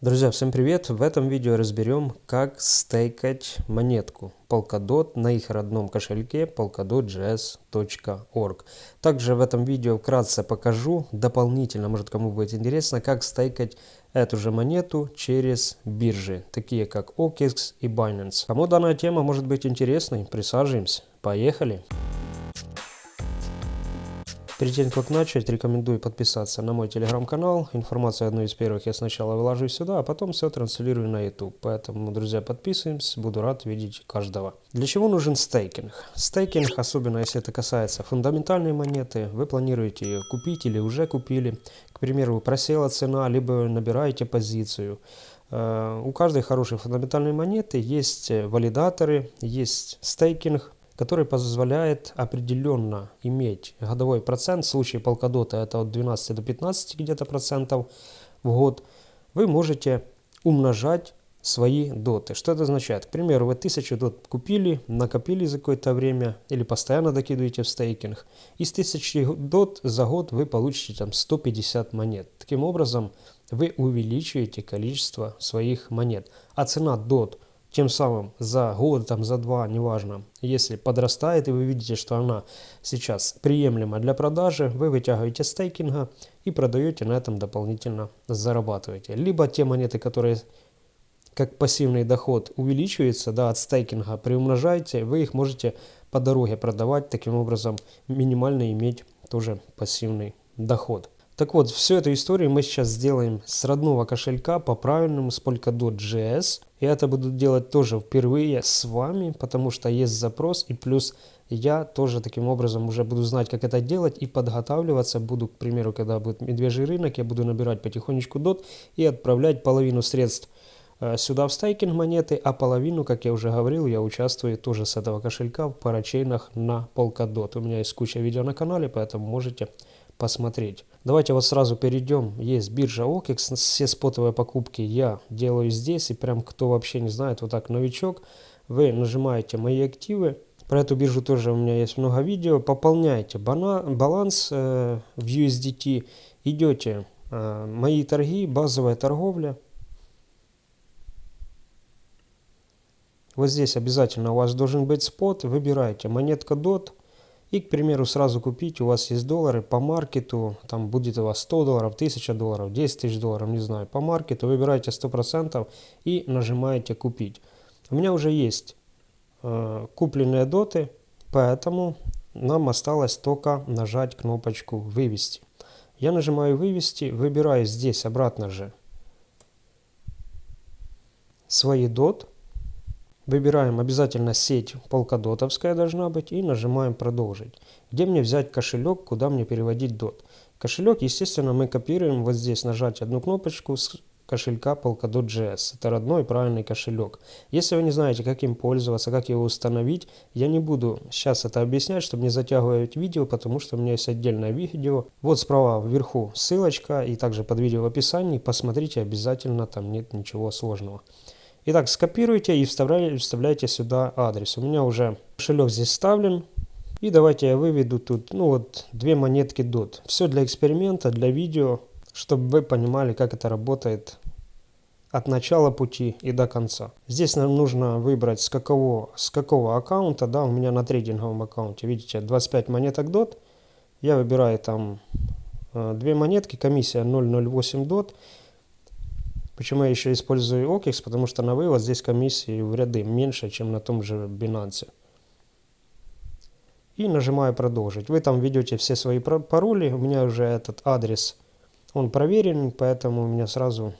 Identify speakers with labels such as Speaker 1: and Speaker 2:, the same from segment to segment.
Speaker 1: Друзья, всем привет! В этом видео разберем, как стейкать монетку Polkadot на их родном кошельке polkadot.js.org. Также в этом видео вкратце покажу дополнительно, может кому будет интересно, как стейкать эту же монету через биржи, такие как OKX и Binance. Кому данная тема может быть интересной, присаживаемся. Поехали! Перед тем, как начать, рекомендую подписаться на мой телеграм-канал. Информацию одну из первых я сначала выложу сюда, а потом все транслирую на YouTube. Поэтому, друзья, подписываемся, буду рад видеть каждого. Для чего нужен стейкинг? Стейкинг, особенно если это касается фундаментальной монеты, вы планируете ее купить или уже купили. К примеру, просела цена, либо набираете позицию. Э, у каждой хорошей фундаментальной монеты есть валидаторы, есть стейкинг, который позволяет определенно иметь годовой процент, в случае полкадота это от 12 до 15 где-то процентов в год, вы можете умножать свои доты. Что это означает? К примеру, вы 1000 дот купили, накопили за какое-то время или постоянно докидываете в стейкинг. Из 1000 дот за год вы получите там 150 монет. Таким образом, вы увеличиваете количество своих монет. А цена дот – тем самым за год, там, за два, неважно, если подрастает и вы видите, что она сейчас приемлема для продажи, вы вытягиваете стейкинга и продаете на этом дополнительно зарабатываете. Либо те монеты, которые как пассивный доход увеличивается да, от стейкинга, приумножаете, вы их можете по дороге продавать, таким образом минимально иметь тоже пассивный доход. Так вот, всю эту историю мы сейчас сделаем с родного кошелька по правильному с Polkadot.js. И это буду делать тоже впервые с вами, потому что есть запрос и плюс я тоже таким образом уже буду знать, как это делать и подготавливаться буду, к примеру, когда будет медвежий рынок, я буду набирать потихонечку дот и отправлять половину средств э, сюда в стейкинг монеты, а половину, как я уже говорил, я участвую тоже с этого кошелька в парачейнах на Polkadot. У меня есть куча видео на канале, поэтому можете посмотреть. Давайте вот сразу перейдем. Есть биржа OKEX. Все спотовые покупки я делаю здесь. И прям кто вообще не знает, вот так новичок, вы нажимаете «Мои активы». Про эту биржу тоже у меня есть много видео. Пополняете баланс э, в USDT. Идете э, «Мои торги», базовая торговля. Вот здесь обязательно у вас должен быть спот. Выбираете монетка DOT. И, к примеру, сразу купить, у вас есть доллары по маркету, там будет у вас 100 долларов, 1000 долларов, 10 тысяч долларов, не знаю, по маркету, выбираете 100% и нажимаете купить. У меня уже есть э, купленные доты, поэтому нам осталось только нажать кнопочку вывести. Я нажимаю вывести, выбираю здесь обратно же свои дот. Выбираем обязательно сеть полкадотовская должна быть и нажимаем продолжить. Где мне взять кошелек, куда мне переводить дот. Кошелек, естественно, мы копируем вот здесь, нажать одну кнопочку с кошелька Polkadot.js. Это родной правильный кошелек. Если вы не знаете, как им пользоваться, как его установить, я не буду сейчас это объяснять, чтобы не затягивать видео, потому что у меня есть отдельное видео. Вот справа вверху ссылочка и также под видео в описании. Посмотрите обязательно, там нет ничего сложного. Итак, скопируйте и вставляйте, вставляйте сюда адрес. У меня уже кошелек здесь вставлен. И давайте я выведу тут, ну вот, две монетки DOT. Все для эксперимента, для видео, чтобы вы понимали, как это работает от начала пути и до конца. Здесь нам нужно выбрать с какого, с какого аккаунта, да, у меня на трейдинговом аккаунте, видите, 25 монеток DOT. Я выбираю там э, две монетки, комиссия 008 DOT. Почему я еще использую OKEX? Потому что на вывод здесь комиссии в ряды меньше, чем на том же Binance. И нажимаю продолжить. Вы там ведете все свои пароли. У меня уже этот адрес, он проверен, поэтому у меня сразу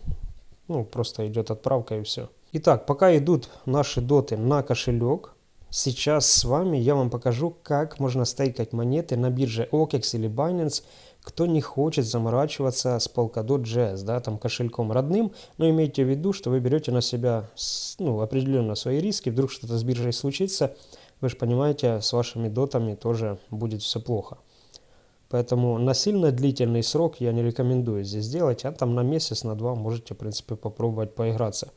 Speaker 1: ну, просто идет отправка и все. Итак, пока идут наши доты на кошелек, сейчас с вами я вам покажу, как можно стейкать монеты на бирже OKEX или Binance кто не хочет заморачиваться с Polkadot.js, да, там кошельком родным, но имейте в виду, что вы берете на себя ну, определенно свои риски, вдруг что-то с биржей случится, вы же понимаете, с вашими дотами тоже будет все плохо. Поэтому на сильно длительный срок я не рекомендую здесь делать, а там на месяц, на два можете, в принципе, попробовать поиграться.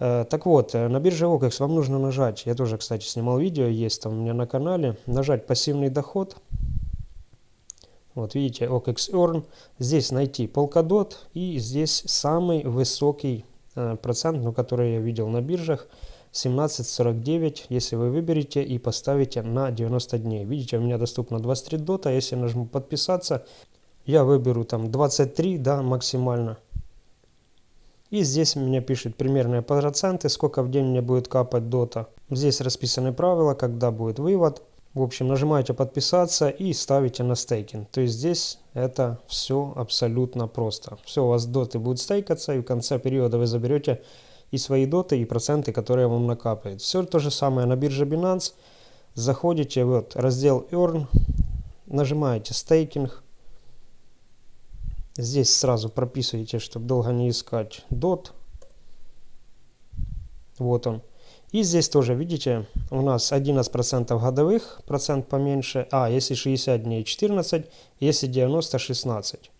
Speaker 1: Э, так вот, э, на бирже OKEX вам нужно нажать, я тоже, кстати, снимал видео, есть там у меня на канале, нажать пассивный доход – Вот видите, OKX Earn. Здесь найти Polkadot и здесь самый высокий э, процент, ну, который я видел на биржах. 17.49, если вы выберете и поставите на 90 дней. Видите, у меня доступно 23 дота. Если нажму подписаться, я выберу там 23, да, максимально. И здесь меня пишет примерные проценты, сколько в день мне будет капать дота. Здесь расписаны правила, когда будет вывод. В общем, нажимаете подписаться и ставите на стейкинг. То есть здесь это все абсолютно просто. Все, у вас доты будут стейкаться и в конце периода вы заберете и свои доты, и проценты, которые вам накапают. Все то же самое на бирже Binance. Заходите, вот раздел Earn, нажимаете стейкинг. Здесь сразу прописываете, чтобы долго не искать DOT. Вот он. И здесь тоже, видите, у нас 11% годовых, процент поменьше. А, если 60 дней 14, если 90 16.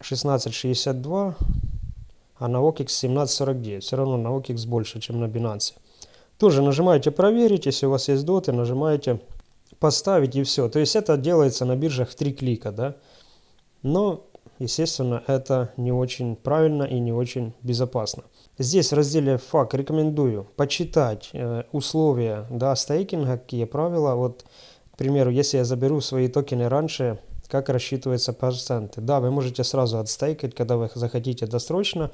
Speaker 1: 16,62, а на OKX 17,49. Все равно на OKX больше, чем на Binance. Тоже нажимаете проверить, если у вас есть доты, нажимаете поставить и все. То есть это делается на биржах в три клика, да. Но, естественно, это не очень правильно и не очень безопасно. Здесь в разделе FAQ рекомендую почитать э, условия да, стейкинга, какие правила. Вот, к примеру, если я заберу свои токены раньше, как рассчитываются проценты. Да, вы можете сразу отстейкать, когда вы захотите досрочно.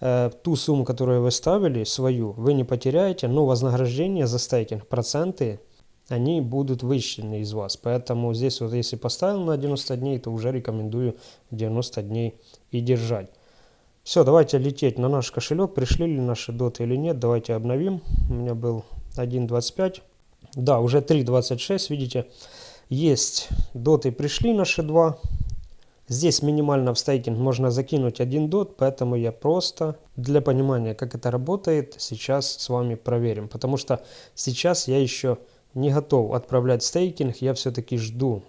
Speaker 1: Э, ту сумму, которую вы ставили, свою, вы не потеряете, но вознаграждение за стейкинг, проценты, они будут вычтены из вас. Поэтому здесь вот если поставил на 90 дней, то уже рекомендую 90 дней и держать. Все, давайте лететь на наш кошелек. Пришли ли наши доты или нет. Давайте обновим. У меня был 1.25. Да, уже 3.26, видите. Есть доты пришли наши два. Здесь минимально в стейкинг можно закинуть один дот, поэтому я просто для понимания, как это работает, сейчас с вами проверим. Потому что сейчас я еще не готов отправлять стейкинг, я все-таки жду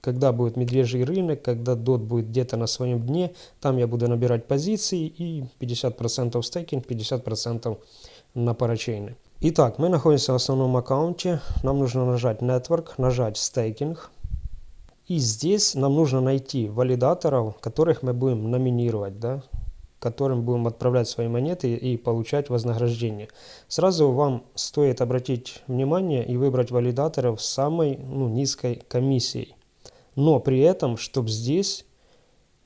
Speaker 1: когда будет медвежий рынок, когда DOT будет где-то на своем дне, там я буду набирать позиции и 50% стейкинг, 50% на парачейны. Итак, мы находимся в основном аккаунте, нам нужно нажать Network, нажать стейкинг. И здесь нам нужно найти валидаторов, которых мы будем номинировать, да, которым будем отправлять свои монеты и получать вознаграждение. Сразу вам стоит обратить внимание и выбрать валидаторов с самой ну, низкой комиссией. Но при этом, чтобы здесь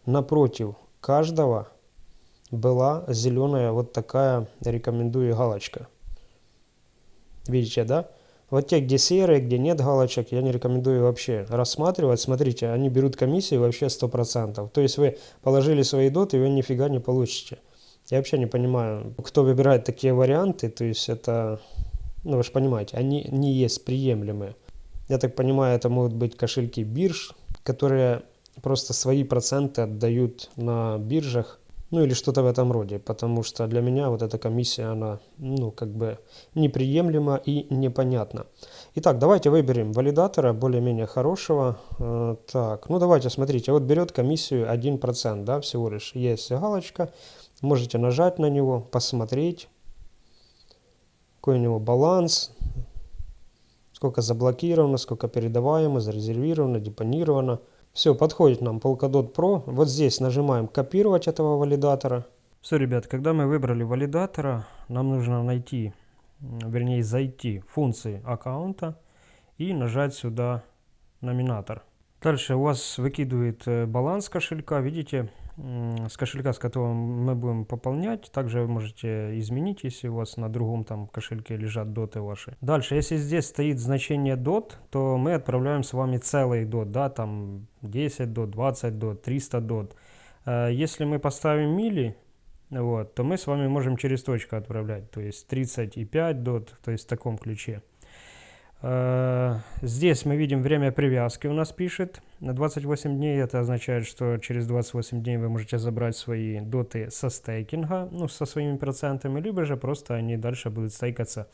Speaker 1: напротив каждого была зеленая вот такая, рекомендую, галочка. Видите, да? Вот те, где серые, где нет галочек, я не рекомендую вообще рассматривать. Смотрите, они берут комиссию вообще 100%. То есть вы положили свои доты, и вы нифига не получите. Я вообще не понимаю, кто выбирает такие варианты. То есть это, ну вы же понимаете, они не есть приемлемые. Я так понимаю, это могут быть кошельки бирж, которые просто свои проценты отдают на биржах, ну или что-то в этом роде, потому что для меня вот эта комиссия, она, ну, как бы неприемлема и непонятна. Итак, давайте выберем валидатора более-менее хорошего. Э, так, ну давайте, смотрите, вот берет комиссию 1%, да, всего лишь. Есть галочка, можете нажать на него, посмотреть, какой у него баланс, сколько заблокировано, сколько передаваемо, зарезервировано, депонировано. Все, подходит нам Polkadot Pro. Вот здесь нажимаем копировать этого валидатора. Все, ребят, когда мы выбрали валидатора, нам нужно найти, вернее зайти в функции аккаунта и нажать сюда номинатор. Дальше у вас выкидывает э, баланс кошелька, видите, с кошелька, с которого мы будем пополнять. Также вы можете изменить, если у вас на другом там кошельке лежат доты ваши. Дальше, если здесь стоит значение дот, то мы отправляем с вами целый дот, да, там 10 дот, 20 дот, 300 дот. Э, если мы поставим мили, вот, то мы с вами можем через точку отправлять, то есть 35 дот, то есть в таком ключе. Э, здесь мы видим время привязки у нас пишет. На 28 дней это означает, что через 28 дней вы можете забрать свои доты со стейкинга, ну, со своими процентами, либо же просто они дальше будут стейкаться,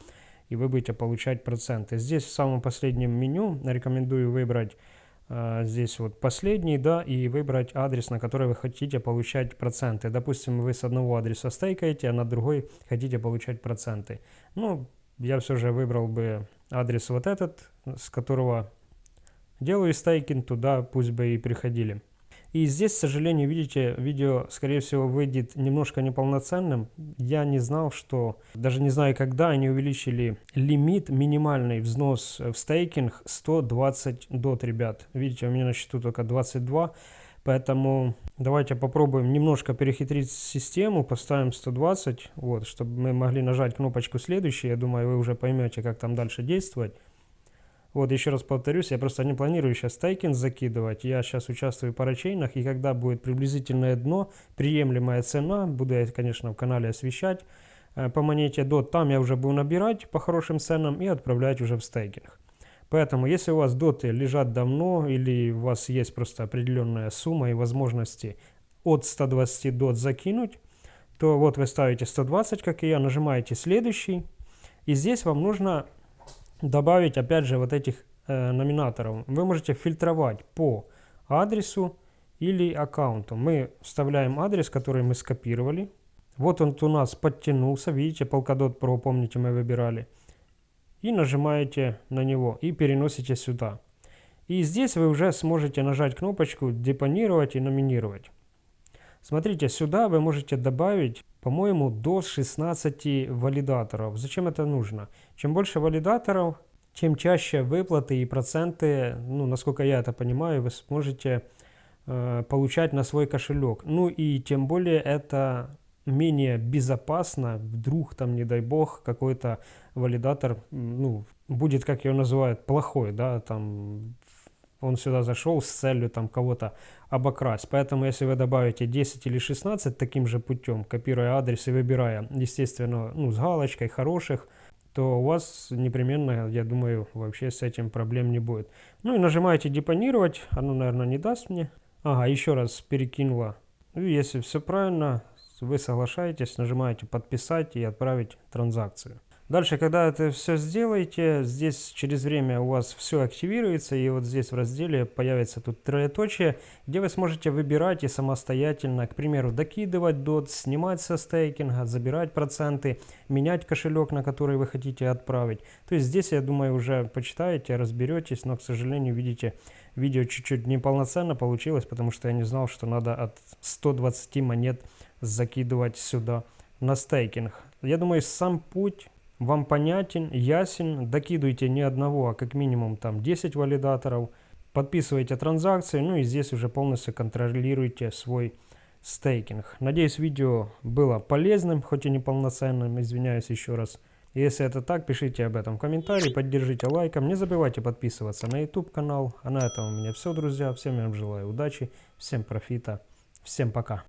Speaker 1: и вы будете получать проценты. Здесь в самом последнем меню рекомендую выбрать э, здесь вот последний, да, и выбрать адрес, на который вы хотите получать проценты. Допустим, вы с одного адреса стейкаете, а на другой хотите получать проценты. Ну, я все же выбрал бы адрес вот этот, с которого делаю стейкинг туда, пусть бы и приходили. И здесь, к сожалению, видите, видео, скорее всего, выйдет немножко неполноценным. Я не знал, что, даже не знаю, когда они увеличили лимит, минимальный взнос в стейкинг 120 дот, ребят. Видите, у меня на счету только 22. Поэтому давайте попробуем немножко перехитрить систему, поставим 120, вот, чтобы мы могли нажать кнопочку следующий. Я думаю, вы уже поймете, как там дальше действовать. Вот еще раз повторюсь, я просто не планирую сейчас стейкинг закидывать. Я сейчас участвую в парачейнах, и когда будет приблизительное дно, приемлемая цена, буду я, конечно, в канале освещать, э, по монете DOT, там я уже буду набирать по хорошим ценам и отправлять уже в стейкинг. Поэтому, если у вас доты лежат давно, или у вас есть просто определенная сумма и возможности от 120 дот закинуть, то вот вы ставите 120, как и я, нажимаете следующий, и здесь вам нужно добавить опять же вот этих э, номинаторов. Вы можете фильтровать по адресу или аккаунту. Мы вставляем адрес, который мы скопировали. Вот он у нас подтянулся, видите, Polkadot Pro, помните, мы выбирали. И нажимаете на него и переносите сюда. И здесь вы уже сможете нажать кнопочку «Депонировать» и «Номинировать». Смотрите, сюда вы можете добавить, по-моему, до 16 валидаторов. Зачем это нужно? Чем больше валидаторов, чем чаще выплаты и проценты, ну, насколько я это понимаю, вы сможете э, получать на свой кошелек. Ну и тем более это менее безопасно, вдруг там, не дай бог, какой-то валидатор, ну, будет, как его называют, плохой, да, там он сюда зашел с целью там кого-то обокрасть. Поэтому если вы добавите 10 или 16 таким же путем, копируя адрес и выбирая, естественно, ну, с галочкой хороших, то у вас непременно, я думаю, вообще с этим проблем не будет. Ну и нажимаете депонировать, оно, наверное, не даст мне. Ага, еще раз перекинула. И если все правильно, вы соглашаетесь, нажимаете подписать и отправить транзакцию. Дальше, когда это все сделаете, здесь через время у вас все активируется, и вот здесь в разделе появится тут троеточие, где вы сможете выбирать и самостоятельно, к примеру, докидывать DOT, снимать со стейкинга, забирать проценты, менять кошелек, на который вы хотите отправить. То есть здесь, я думаю, уже почитаете, разберетесь, но, к сожалению, видите, видео чуть-чуть неполноценно получилось, потому что я не знал, что надо от 120 монет закидывать сюда на стейкинг. Я думаю, сам путь вам понятен, ясен, докидывайте не одного, а как минимум там 10 валидаторов, подписывайте транзакции, ну и здесь уже полностью контролируйте свой стейкинг. Надеюсь, видео было полезным, хоть и неполноценным, извиняюсь еще раз. Если это так, пишите об этом в комментарии, поддержите лайком, не забывайте подписываться на YouTube канал. А на этом у меня все, друзья. Всем я вам желаю удачи, всем профита, всем пока.